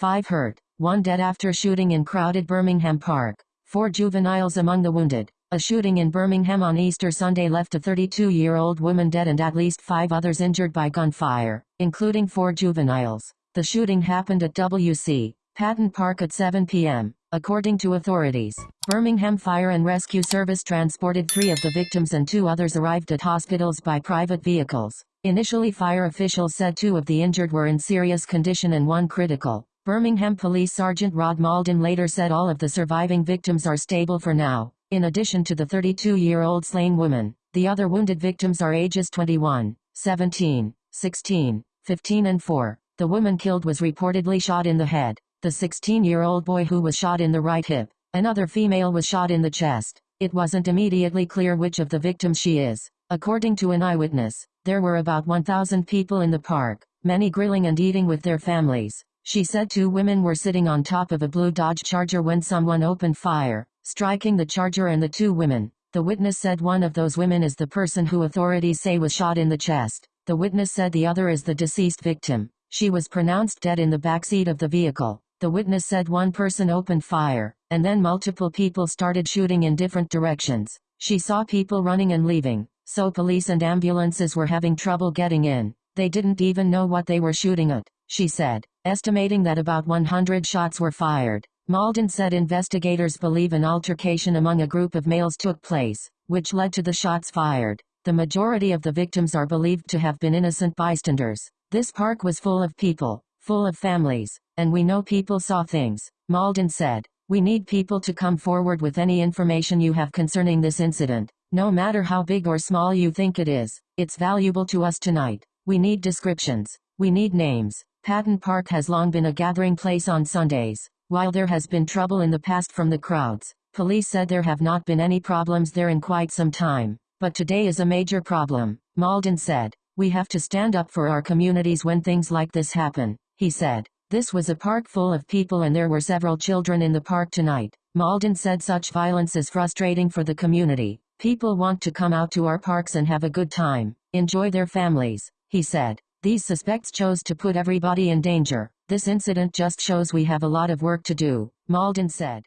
5 hurt, 1 dead after shooting in crowded Birmingham Park, 4 juveniles among the wounded. A shooting in Birmingham on Easter Sunday left a 32-year-old woman dead and at least five others injured by gunfire, including four juveniles. The shooting happened at W.C. Patton Park at 7 p.m., according to authorities. Birmingham Fire and Rescue Service transported three of the victims and two others arrived at hospitals by private vehicles. Initially fire officials said two of the injured were in serious condition and one critical. Birmingham Police Sergeant Rod Mauldin later said all of the surviving victims are stable for now. In addition to the 32-year-old slain woman, the other wounded victims are ages 21, 17, 16, 15 and 4. The woman killed was reportedly shot in the head. The 16-year-old boy who was shot in the right hip. Another female was shot in the chest. It wasn't immediately clear which of the victims she is. According to an eyewitness, there were about 1,000 people in the park, many grilling and eating with their families. She said two women were sitting on top of a blue Dodge Charger when someone opened fire striking the charger and the two women. The witness said one of those women is the person who authorities say was shot in the chest. The witness said the other is the deceased victim. She was pronounced dead in the backseat of the vehicle. The witness said one person opened fire, and then multiple people started shooting in different directions. She saw people running and leaving, so police and ambulances were having trouble getting in. They didn't even know what they were shooting at, she said, estimating that about 100 shots were fired. Mauldin said investigators believe an altercation among a group of males took place, which led to the shots fired. The majority of the victims are believed to have been innocent bystanders. This park was full of people, full of families, and we know people saw things, Mauldin said. We need people to come forward with any information you have concerning this incident, no matter how big or small you think it is. It's valuable to us tonight. We need descriptions. We need names. Patton Park has long been a gathering place on Sundays. While there has been trouble in the past from the crowds, police said there have not been any problems there in quite some time. But today is a major problem, Mauldin said. We have to stand up for our communities when things like this happen, he said. This was a park full of people and there were several children in the park tonight. Mauldin said such violence is frustrating for the community. People want to come out to our parks and have a good time, enjoy their families, he said. These suspects chose to put everybody in danger. This incident just shows we have a lot of work to do, Mauldin said.